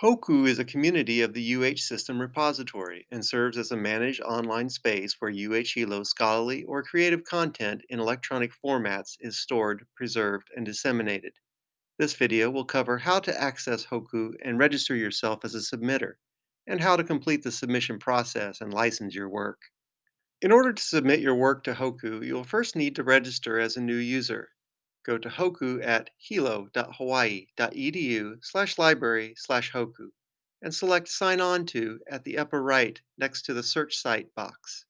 Hoku is a community of the UH System repository and serves as a managed online space where UH Hilo scholarly or creative content in electronic formats is stored, preserved, and disseminated. This video will cover how to access Hoku and register yourself as a submitter, and how to complete the submission process and license your work. In order to submit your work to Hoku, you'll first need to register as a new user. Go to Hoku at hilo.hawaii.edu slash library slash Hoku and select Sign On To at the upper right next to the Search Site box.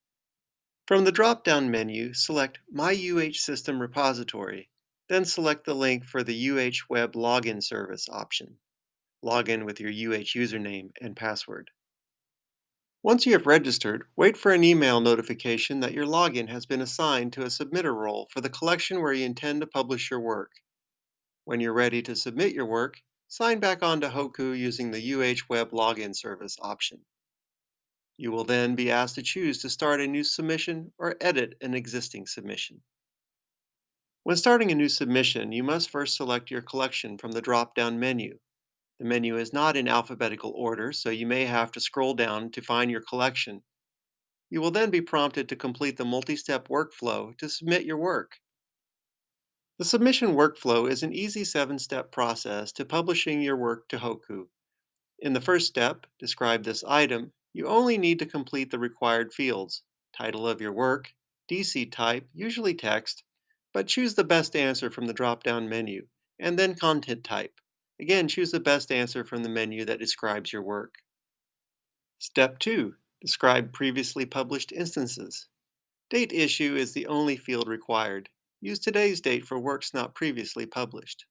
From the drop-down menu, select My UH System Repository, then select the link for the UH Web Login Service option. Log in with your UH username and password. Once you have registered, wait for an email notification that your login has been assigned to a submitter role for the collection where you intend to publish your work. When you're ready to submit your work, sign back on to Hoku using the UH Web Login Service option. You will then be asked to choose to start a new submission or edit an existing submission. When starting a new submission, you must first select your collection from the drop-down menu. The menu is not in alphabetical order, so you may have to scroll down to find your collection. You will then be prompted to complete the multi-step workflow to submit your work. The submission workflow is an easy seven-step process to publishing your work to Hoku. In the first step, describe this item, you only need to complete the required fields, title of your work, DC type, usually text, but choose the best answer from the drop-down menu, and then content type. Again, choose the best answer from the menu that describes your work. Step 2. Describe previously published instances. Date issue is the only field required. Use today's date for works not previously published.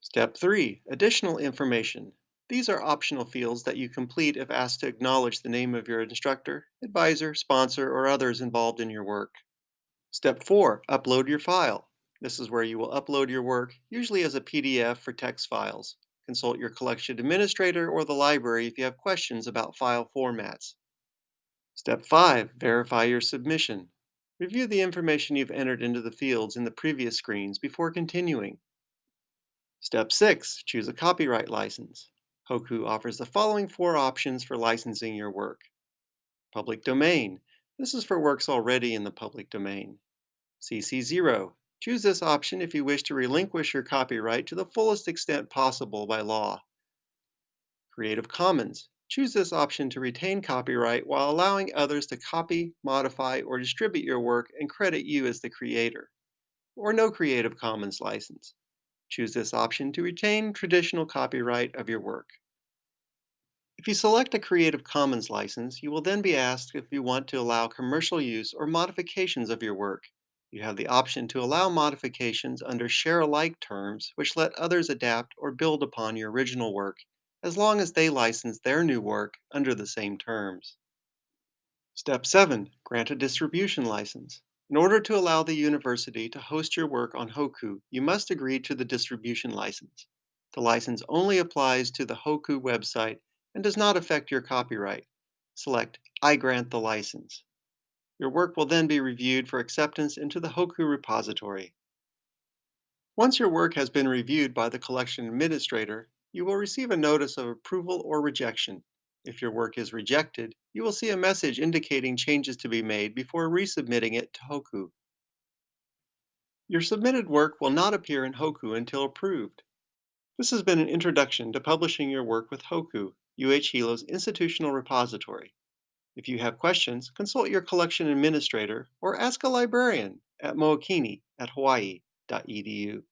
Step 3. Additional information. These are optional fields that you complete if asked to acknowledge the name of your instructor, advisor, sponsor, or others involved in your work. Step 4. Upload your file. This is where you will upload your work, usually as a PDF for text files. Consult your collection administrator or the library if you have questions about file formats. Step 5. Verify your submission. Review the information you've entered into the fields in the previous screens before continuing. Step 6. Choose a copyright license. Hoku offers the following four options for licensing your work. Public domain. This is for works already in the public domain. CC0. Choose this option if you wish to relinquish your copyright to the fullest extent possible by law. Creative Commons. Choose this option to retain copyright while allowing others to copy, modify, or distribute your work and credit you as the creator. Or no Creative Commons license. Choose this option to retain traditional copyright of your work. If you select a Creative Commons license, you will then be asked if you want to allow commercial use or modifications of your work. You have the option to allow modifications under share alike terms, which let others adapt or build upon your original work, as long as they license their new work under the same terms. Step 7. Grant a distribution license. In order to allow the university to host your work on Hoku, you must agree to the distribution license. The license only applies to the Hoku website and does not affect your copyright. Select I grant the license. Your work will then be reviewed for acceptance into the Hoku repository. Once your work has been reviewed by the collection administrator, you will receive a notice of approval or rejection. If your work is rejected, you will see a message indicating changes to be made before resubmitting it to Hoku. Your submitted work will not appear in Hoku until approved. This has been an introduction to publishing your work with Hoku, UH Hilo's institutional repository. If you have questions, consult your collection administrator or ask a librarian at mookini at hawaii.edu.